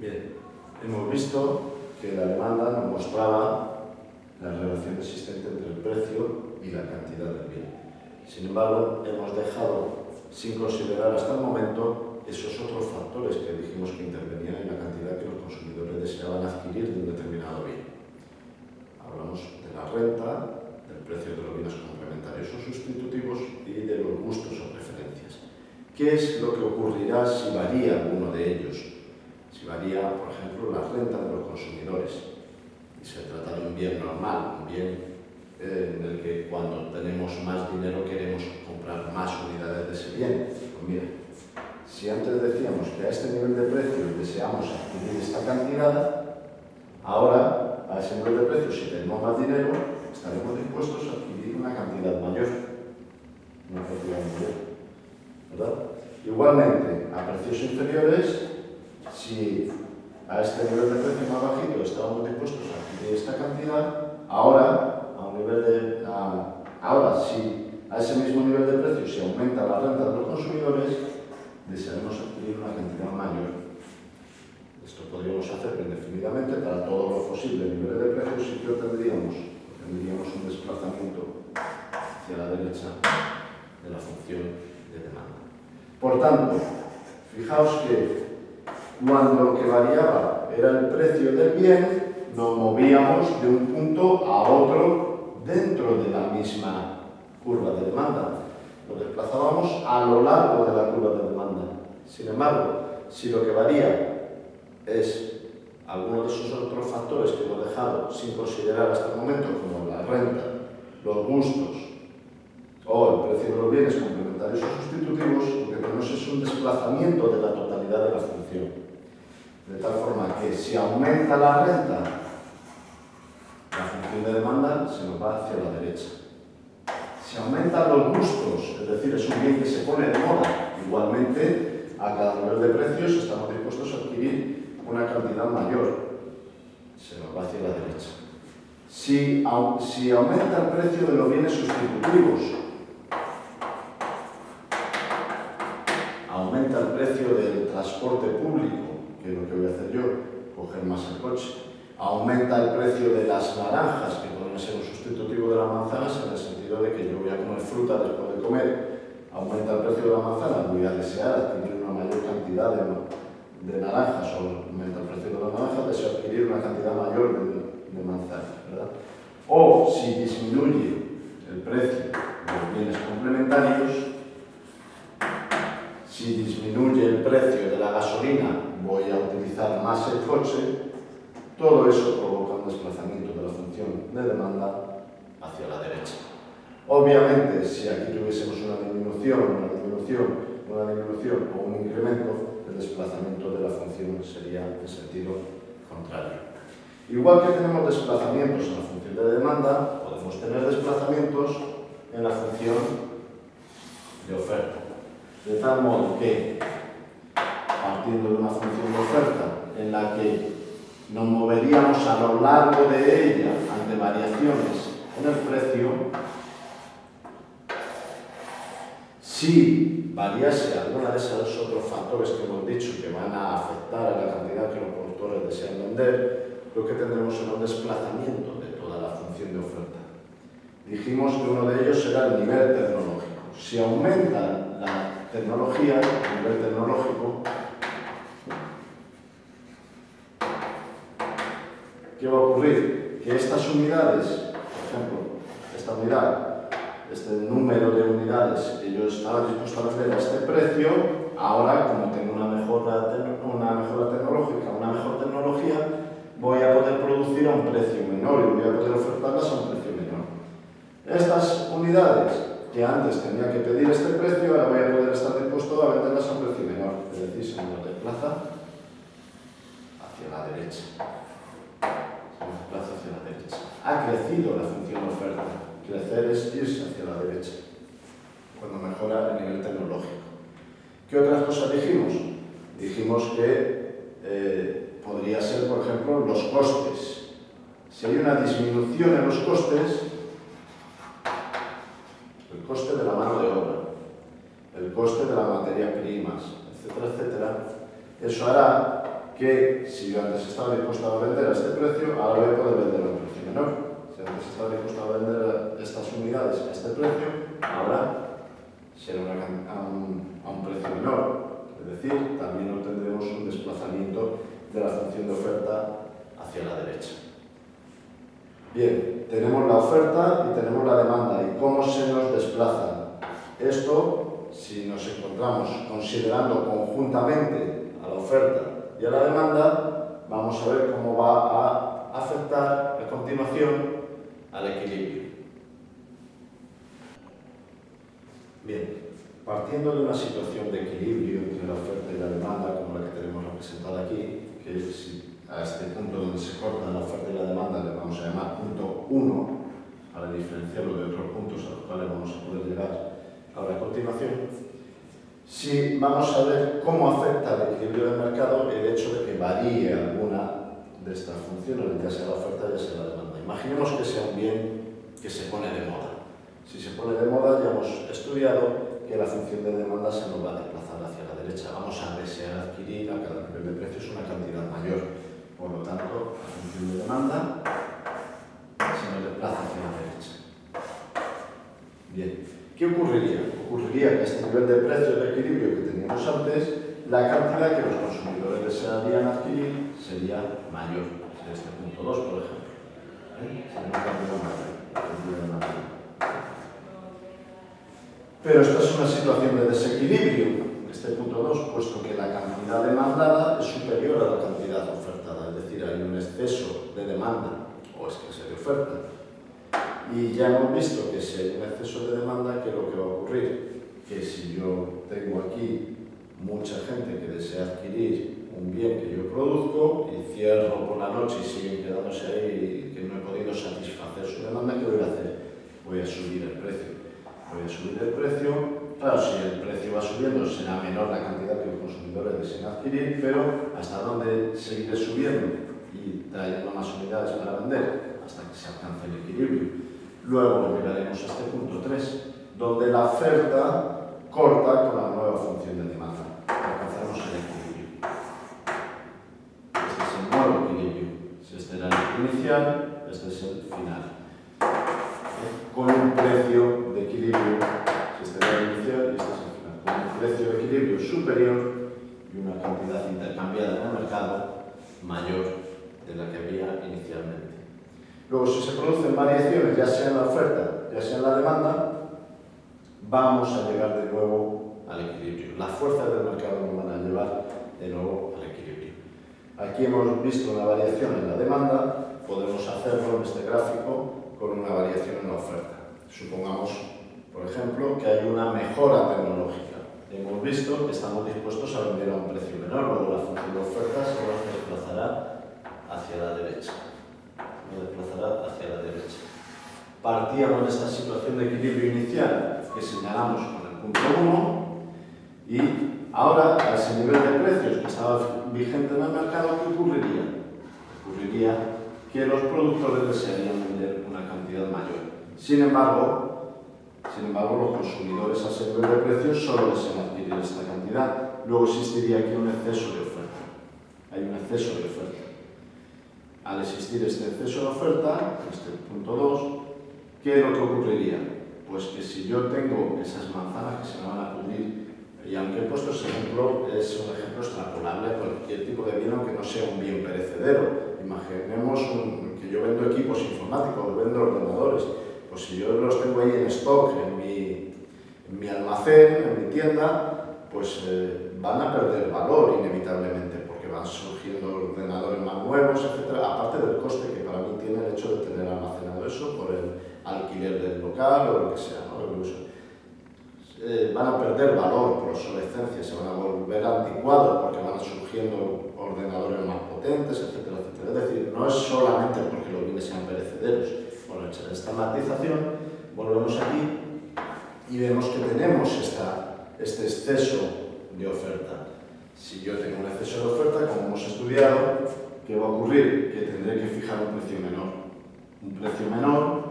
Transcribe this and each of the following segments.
Bien, hemos visto que la demanda mostraba la relación existente entre el precio y la cantidad del bien. Sin embargo, hemos dejado sin considerar hasta el momento esos otros factores que dijimos que intervenían en la cantidad que los consumidores deseaban adquirir de un determinado bien. Hablamos de la renta, del precio de los bienes complementarios o sustitutivos y de los gustos o preferencias. ¿Qué es lo que ocurrirá si varía alguno de ellos? Varía, por ejemplo, la renta de los consumidores y se trata de un bien normal, un bien eh, en el que cuando tenemos más dinero queremos comprar más unidades de ese bien. Pues mira, si antes decíamos que a este nivel de precio deseamos adquirir esta cantidad, ahora a ese nivel de precio, si tenemos más dinero, estaremos dispuestos a adquirir una cantidad mayor. Una cantidad mayor. ¿Verdad? Igualmente, a precios inferiores, si a este nivel de precio más bajito estábamos dispuestos a adquirir esta cantidad, ahora, a un nivel de, ahora si a ese mismo nivel de precio se aumenta la renta de los consumidores, desearemos adquirir una cantidad mayor. Esto podríamos hacer indefinidamente para todos los posibles niveles de precios y que tendríamos, tendríamos un desplazamiento hacia la derecha de la función de demanda. Por tanto, fijaos que cuando lo que variaba era el precio del bien, nos movíamos de un punto a otro dentro de la misma curva de demanda. Nos desplazábamos a lo largo de la curva de demanda. Sin embargo, si lo que varía es alguno de esos otros factores que hemos dejado sin considerar hasta el momento, como la renta, los gustos o el precio de los bienes complementarios o sustitutivos, lo que tenemos es un desplazamiento de la totalidad de la función. De tal forma que si aumenta la renta, la función de demanda se nos va hacia la derecha. Si aumentan los gustos, es decir, es un bien que se pone de moda, igualmente a cada nivel de precios estamos dispuestos a adquirir una cantidad mayor. Se nos va hacia la derecha. Si, si aumenta el precio de los bienes sustitutivos, aumenta el precio del transporte público, que es lo que voy a hacer yo, coger más el coche. Aumenta el precio de las naranjas, que podrían ser un sustitutivo de las manzanas, en el sentido de que yo voy a comer fruta después de comer. Aumenta el precio de las manzanas, voy a desear adquirir una mayor cantidad de, de naranjas, o aumenta el precio de las naranjas, deseo adquirir una cantidad mayor de, de manzanas. ¿verdad? O si disminuye todo eso provoca un desplazamiento de la función de demanda hacia la derecha. Obviamente, si aquí tuviésemos una disminución, una disminución, una disminución o un incremento, el desplazamiento de la función sería en sentido contrario. Igual que tenemos desplazamientos en la función de demanda, podemos tener desplazamientos en la función de oferta. De tal modo que partiendo de una función de oferta en la que nos moveríamos a lo largo de ella ante variaciones en el precio, si variase alguna de esos otros factores que hemos dicho que van a afectar a la cantidad que los productores desean vender, lo que tendremos es un desplazamiento de toda la función de oferta. Dijimos que uno de ellos será el nivel tecnológico. Si aumenta la tecnología, el nivel tecnológico, que va a ocurrir? Que estas unidades, por ejemplo, esta unidad, este número de unidades que yo estaba dispuesto a vender a este precio, ahora como tengo una mejora, una mejora tecnológica, una mejor tecnología, voy a poder producir a un precio menor y voy a poder ofertarlas a un precio menor. Estas unidades que antes tenía que pedir este precio, ahora voy a poder estar dispuesto a venderlas a un precio menor, es decir, señor de plaza, crecido la función oferta. Crecer es irse hacia la derecha, cuando mejora el nivel tecnológico. ¿Qué otras cosas dijimos? Dijimos que eh, podría ser, por ejemplo, los costes. Si hay una disminución en los costes, el coste de la mano de obra, el coste de las materias primas, etcétera, etcétera, eso hará que si yo antes estaba dispuesto a vender a este precio, ahora voy a poder vender estaba dispuesto a vender estas unidades a este precio, ahora será a, un, a un precio menor. Es decir, también obtendremos un desplazamiento de la función de oferta hacia la derecha. Bien, tenemos la oferta y tenemos la demanda. ¿Y cómo se nos desplazan? Esto, si nos encontramos considerando conjuntamente a la oferta y a la demanda, vamos a ver cómo va a afectar a continuación al equilibrio. Bien, partiendo de una situación de equilibrio entre la oferta y la demanda, como la que tenemos representada aquí, que es a este punto donde se corta la oferta y la demanda le vamos a llamar punto 1 para diferenciarlo de otros puntos a los cuales vamos a poder llegar ahora a continuación. Si vamos a ver cómo afecta al equilibrio del mercado el hecho de que varíe alguna de estas funciones, ya sea la oferta ya sea la demanda. Imaginemos que sea un bien que se pone de moda. Si se pone de moda ya hemos estudiado que la función de demanda se nos va a desplazar hacia la derecha. Vamos a desear adquirir a cada nivel de precios una cantidad mayor. Por lo tanto, la función de demanda se nos desplaza hacia la derecha. Bien, ¿qué ocurriría? Ocurriría que este nivel de precio de equilibrio que teníamos antes, la cantidad que los consumidores desearían adquirir sería mayor. En este punto 2, por ejemplo. Pero esta es una situación de desequilibrio este punto 2, puesto que la cantidad demandada es superior a la cantidad ofertada hay un exceso de demanda o escasez de oferta. Y ya hemos visto que si hay un exceso de demanda, ¿qué es lo que va a ocurrir? Que si yo tengo aquí mucha gente que desea adquirir un bien que yo produzco y cierro por la noche y siguen quedándose ahí y que no he podido satisfacer su demanda, ¿qué voy a hacer? Voy a subir el precio. Voy a subir el precio Claro, si el precio va subiendo, será menor la cantidad que los consumidores desean adquirir, pero ¿hasta dónde seguiré subiendo? y trayendo más unidades para vender hasta que se alcance el equilibrio. Luego llegaremos a este punto 3, donde la oferta corta con la nueva función de demanda. Alcanzamos el equilibrio. Este es el nuevo equilibrio. Si este era es final. Con un precio de equilibrio, este y este es el final, con un precio de equilibrio superior y una cantidad intercambiada en el mercado mayor de la que había inicialmente. Luego, si se producen variaciones, ya sea en la oferta, ya sea en la demanda, vamos a llegar de nuevo al equilibrio. Las fuerzas del mercado nos van a llevar de nuevo al equilibrio. Aquí hemos visto una variación en la demanda, podemos hacerlo en este gráfico con una variación en la oferta. Supongamos, por ejemplo, que hay una mejora tecnológica. Hemos visto que estamos dispuestos a vender a un precio menor, luego la función de oferta se nos desplazará hacia la derecha. Me desplazará hacia la derecha. Partíamos de esta situación de equilibrio inicial que señalamos con el punto 1 y ahora a ese nivel de precios que estaba vigente en el mercado, ¿qué ocurriría? Ocurriría que los productores desearían vender una cantidad mayor. Sin embargo, sin embargo, los consumidores a nivel de precios solo desean adquirir esta cantidad. Luego existiría aquí un exceso de oferta. Hay un exceso de oferta al existir este exceso de oferta, este punto 2, ¿qué es lo que ocurriría? Pues que si yo tengo esas manzanas que se me van a pudrir, y aunque he puesto ese ejemplo, es un ejemplo extrapolable a cualquier tipo de bien que no sea un bien perecedero. Imaginemos que yo vendo equipos informáticos, vendo ordenadores, pues si yo los tengo ahí en stock, en mi, almacén, en mi tienda, pues eh, van a perder valor inevitablemente van surgiendo ordenadores más nuevos, etc. Aparte del coste que para mí tiene el hecho de tener almacenado eso por el alquiler del local o lo que sea, ¿no? Eh, van a perder valor por obsolescencia, se van a volver anticuados porque van surgiendo ordenadores más potentes, etcétera, etcétera. Es decir, no es solamente porque los bienes sean perecederos. Bueno, hecha esta matización, volvemos aquí y vemos que tenemos esta, este exceso de oferta. Si yo tengo un exceso de oferta, como hemos estudiado, ¿qué va a ocurrir? Que tendré que fijar un precio menor. Un precio menor,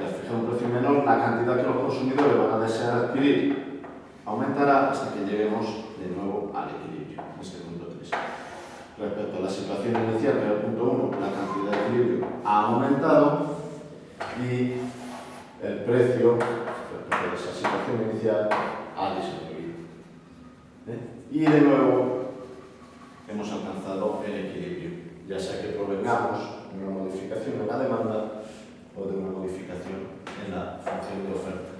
y al un precio menor, la cantidad que los consumidores van a desear adquirir aumentará hasta que lleguemos de nuevo al equilibrio, este punto 3. respecto a la situación inicial, que era el punto 1, la cantidad de equilibrio ha aumentado y el precio respecto a esa situación inicial ha disminuido. ¿Eh? Y de nuevo hemos alcanzado el equilibrio, ya sea que provengamos o de una modificación en la función de oferta.